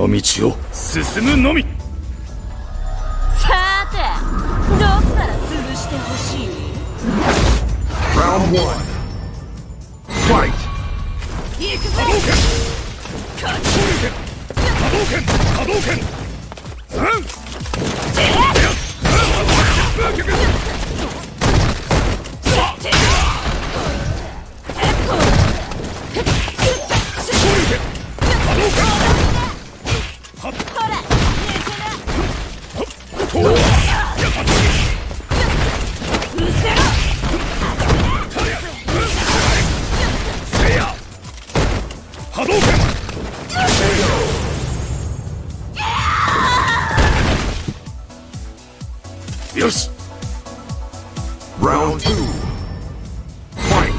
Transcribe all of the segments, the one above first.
の道を進むのみさてどこから潰してほしい Round one. Fight. 波動拳よし Round two. Fight.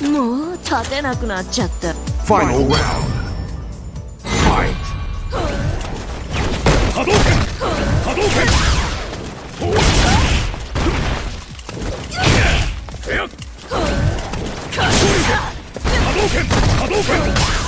もう立てなくなっちゃった Final round. Fight. 波動拳波動拳波動拳波動拳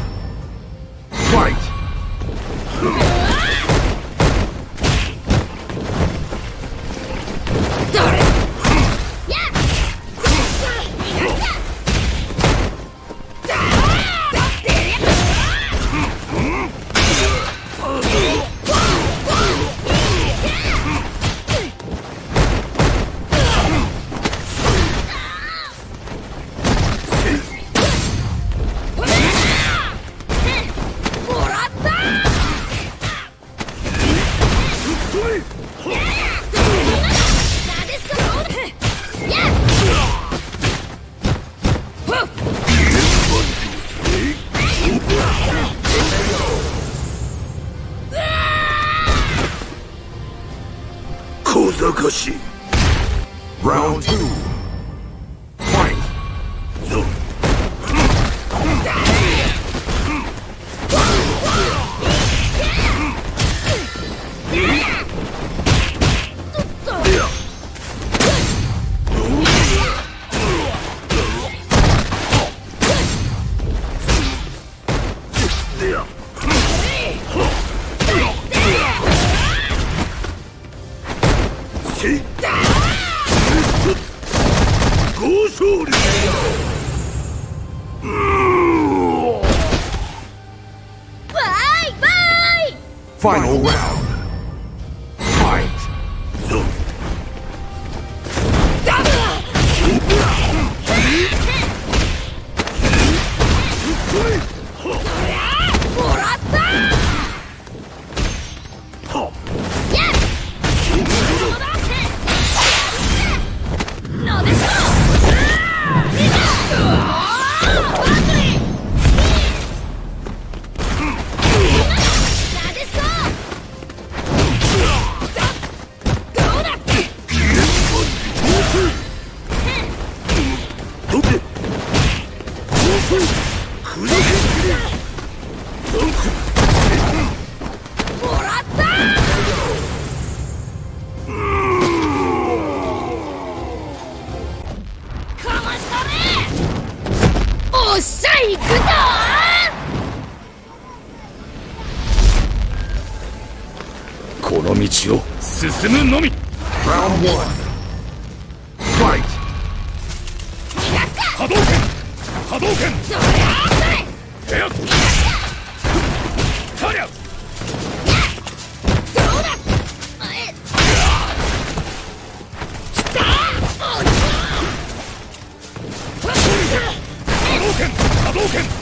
Round 2 Final round. 進むのみ。波動拳。波動拳。波動拳波動拳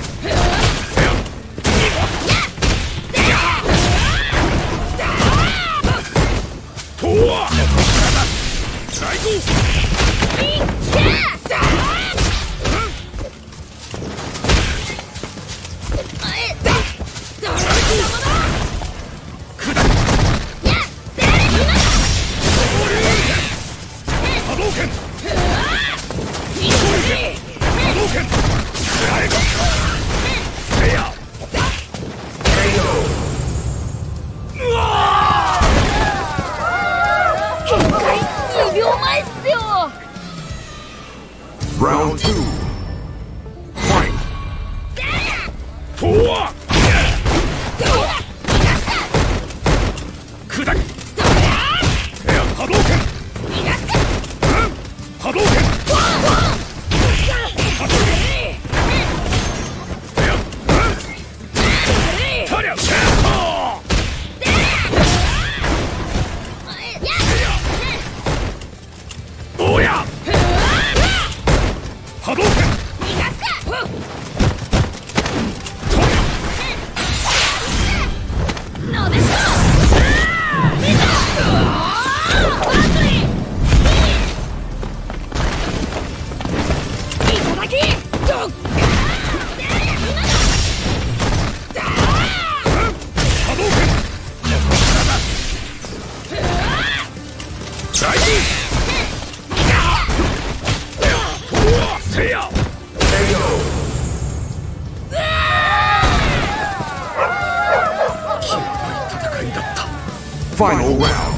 Final round.